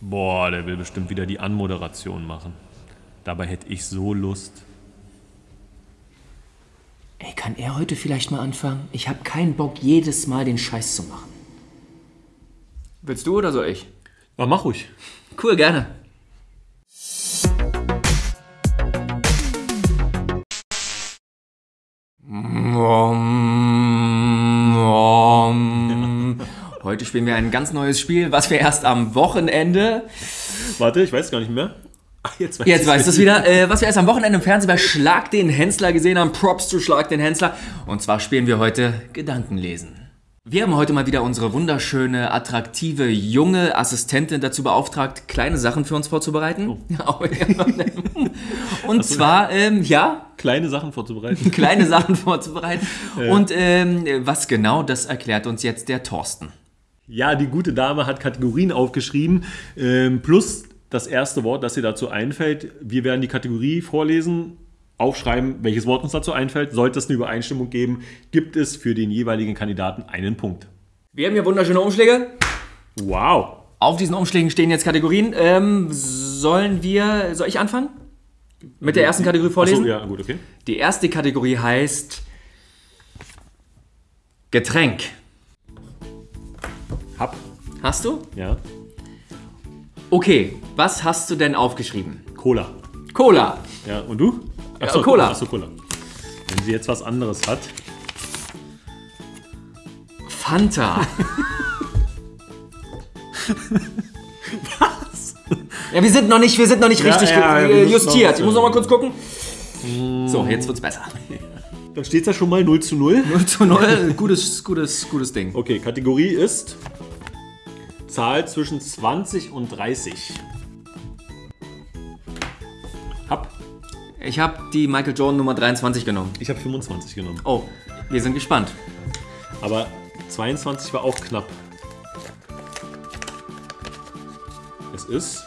Boah, der will bestimmt wieder die Anmoderation machen. Dabei hätte ich so Lust. Ey, kann er heute vielleicht mal anfangen? Ich habe keinen Bock, jedes Mal den Scheiß zu machen. Willst du oder soll ich? Aber mach ruhig. Cool, gerne. Heute spielen wir ein ganz neues Spiel, was wir erst am Wochenende. Warte, ich weiß gar nicht mehr. Ach, jetzt weiß Jetzt du es wieder, äh, was wir erst am Wochenende im Fernsehen bei Schlag den Hensler gesehen haben. Props zu Schlag den Hensler. Und zwar spielen wir heute Gedankenlesen. Wir haben heute mal wieder unsere wunderschöne, attraktive, junge Assistentin dazu beauftragt, kleine Sachen für uns vorzubereiten. Oh. Und zwar, ähm, ja, Kleine Sachen vorzubereiten. kleine Sachen vorzubereiten. Und ähm, was genau, das erklärt uns jetzt der Thorsten. Ja, die gute Dame hat Kategorien aufgeschrieben, ähm, plus das erste Wort, das ihr dazu einfällt. Wir werden die Kategorie vorlesen, aufschreiben, welches Wort uns dazu einfällt. Sollte es eine Übereinstimmung geben, gibt es für den jeweiligen Kandidaten einen Punkt. Wir haben hier wunderschöne Umschläge. Wow. Auf diesen Umschlägen stehen jetzt Kategorien. Ähm, sollen wir, soll ich anfangen? Mit der ersten Kategorie vorlesen? Achso, ja, gut, okay. Die erste Kategorie heißt Getränk. Hab. Hast du? Ja. Okay, was hast du denn aufgeschrieben? Cola. Cola. Ja, und du? Ja, Cola. Achso, Cola. Wenn sie jetzt was anderes hat. Fanta. was? Ja, wir sind noch nicht, wir sind noch nicht Ja, richtig ja, äh, justiert. Ich muss noch mal kurz gucken. So, jetzt wird's besser. Dann steht es ja schon mal 0 zu 0. 0 zu 0, gutes, gutes, gutes Ding. Okay, Kategorie ist Zahl zwischen 20 und 30. Hab. Ich habe die Michael Jordan Nummer 23 genommen. Ich habe 25 genommen. Oh, wir sind gespannt. Aber 22 war auch knapp. Es ist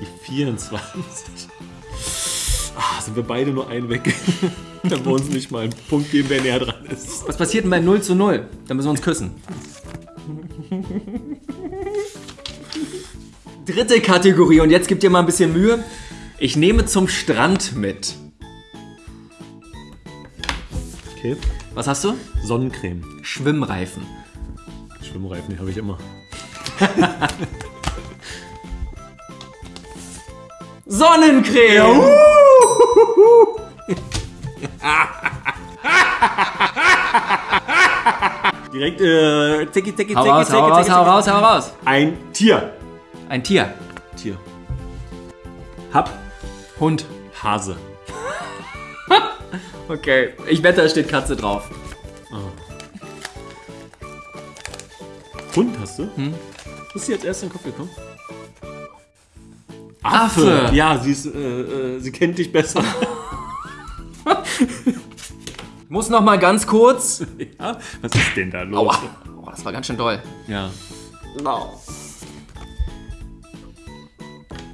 die 24. Ah, sind wir beide nur ein weg. Dann wir uns nicht mal einen Punkt geben, wer näher dran ist. Was passiert denn bei 0 zu 0? Dann müssen wir uns küssen. Dritte Kategorie und jetzt gibt ihr mal ein bisschen Mühe. Ich nehme zum Strand mit. Okay. Was hast du? Sonnencreme. Schwimmreifen. Schwimmreifen, die habe ich immer. Sonnencreme! Direkt, äh, tiki, tiki, Hau tiki, raus, tiki, hau raus, tiki, hau raus, hau raus. Ein Tier. Ein Tier. Tier. Hab. Hund. Hase. Okay. Ich wette, da steht Katze drauf. Hund hast du? Hm? Was ist dir jetzt erst in den Kopf gekommen? Affe. Ja, sie, ist, äh, äh, sie kennt dich besser. Muss noch mal ganz kurz. ja? Was ist denn da los? Aua. Oh, das war ganz schön doll. Ja.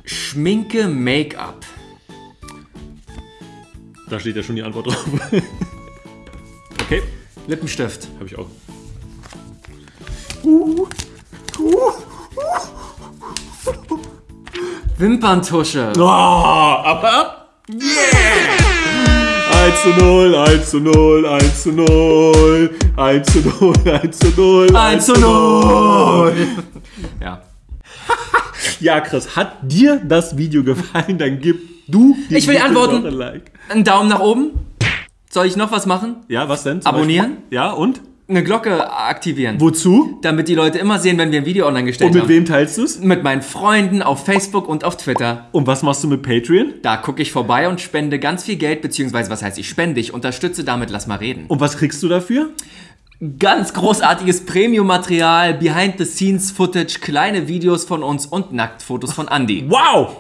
Schminke, Make-up. Da steht ja schon die Antwort drauf. okay, Lippenstift. habe ich auch. Wimperntusche. Oh, aber. Yeah! 1 zu 0, 1 zu 0, 1 zu 0, 1 zu 0, 1 zu 0, 1 zu 0. Ja. Ja, Chris, hat dir das Video gefallen? Dann gib du dir Ich will antworten. ein Like. Ein Daumen nach oben. Soll ich noch was machen? Ja, was denn? Abonnieren? Beispiel? Ja, und? Eine Glocke aktivieren. Wozu? Damit die Leute immer sehen, wenn wir ein Video online gestellt Und mit haben. wem teilst du es? Mit meinen Freunden auf Facebook und auf Twitter. Und was machst du mit Patreon? Da gucke ich vorbei und spende ganz viel Geld, beziehungsweise was heißt ich spende, ich unterstütze damit, lass mal reden. Und was kriegst du dafür? Ganz großartiges Premium-Material, Behind-the-Scenes-Footage, kleine Videos von uns und Nacktfotos von Andy. Wow!